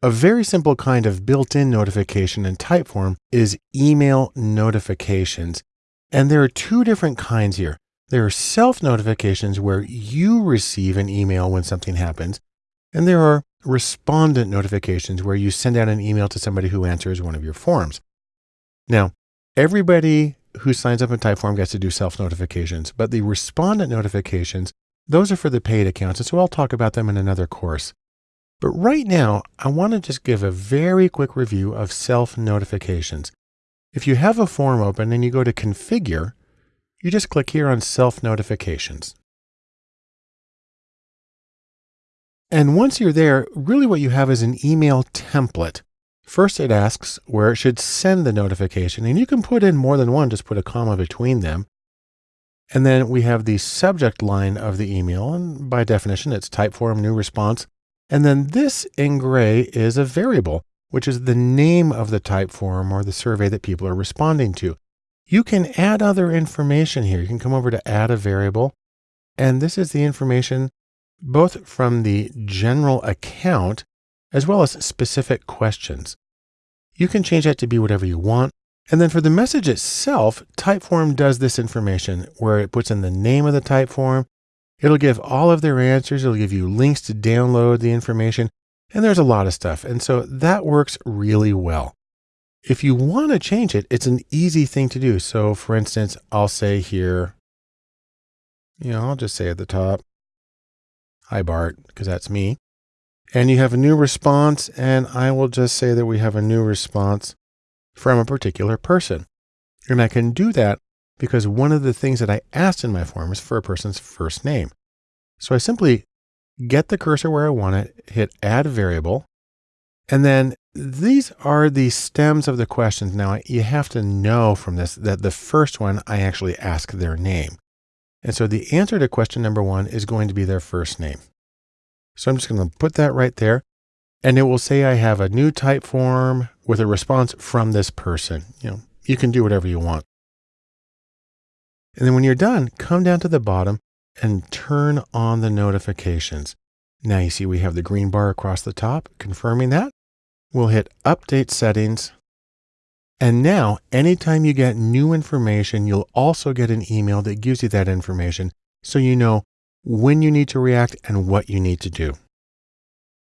A very simple kind of built-in notification in Typeform is email notifications. And there are two different kinds here. There are self notifications where you receive an email when something happens. And there are respondent notifications where you send out an email to somebody who answers one of your forms. Now, everybody who signs up in Typeform gets to do self notifications, but the respondent notifications, those are for the paid accounts. And so I'll talk about them in another course. But right now, I want to just give a very quick review of self notifications. If you have a form open and you go to configure, you just click here on self notifications. And once you're there, really what you have is an email template. First, it asks where it should send the notification, and you can put in more than one, just put a comma between them. And then we have the subject line of the email, and by definition, it's Typeform new response. And then this in gray is a variable, which is the name of the Typeform or the survey that people are responding to. You can add other information here. You can come over to add a variable, and this is the information both from the general account as well as specific questions. You can change that to be whatever you want. And then for the message itself, Typeform does this information where it puts in the name of the Typeform. It'll give all of their answers. It'll give you links to download the information. And there's a lot of stuff. And so that works really well. If you want to change it, it's an easy thing to do. So for instance, I'll say here, you know, I'll just say at the top, Hi, Bart, because that's me. And you have a new response, and I will just say that we have a new response from a particular person. And I can do that because one of the things that I asked in my form is for a person's first name. So I simply get the cursor where I want it, hit add variable, and then these are the stems of the questions. Now you have to know from this that the first one, I actually ask their name. And so the answer to question number one is going to be their first name. So I'm just going to put that right there. And it will say I have a new Typeform with a response from this person. You know, you can do whatever you want. And then when you're done, come down to the bottom and turn on the notifications. Now you see we have the green bar across the top confirming that. We'll hit update settings and now, anytime you get new information, you'll also get an email that gives you that information so you know when you need to react and what you need to do.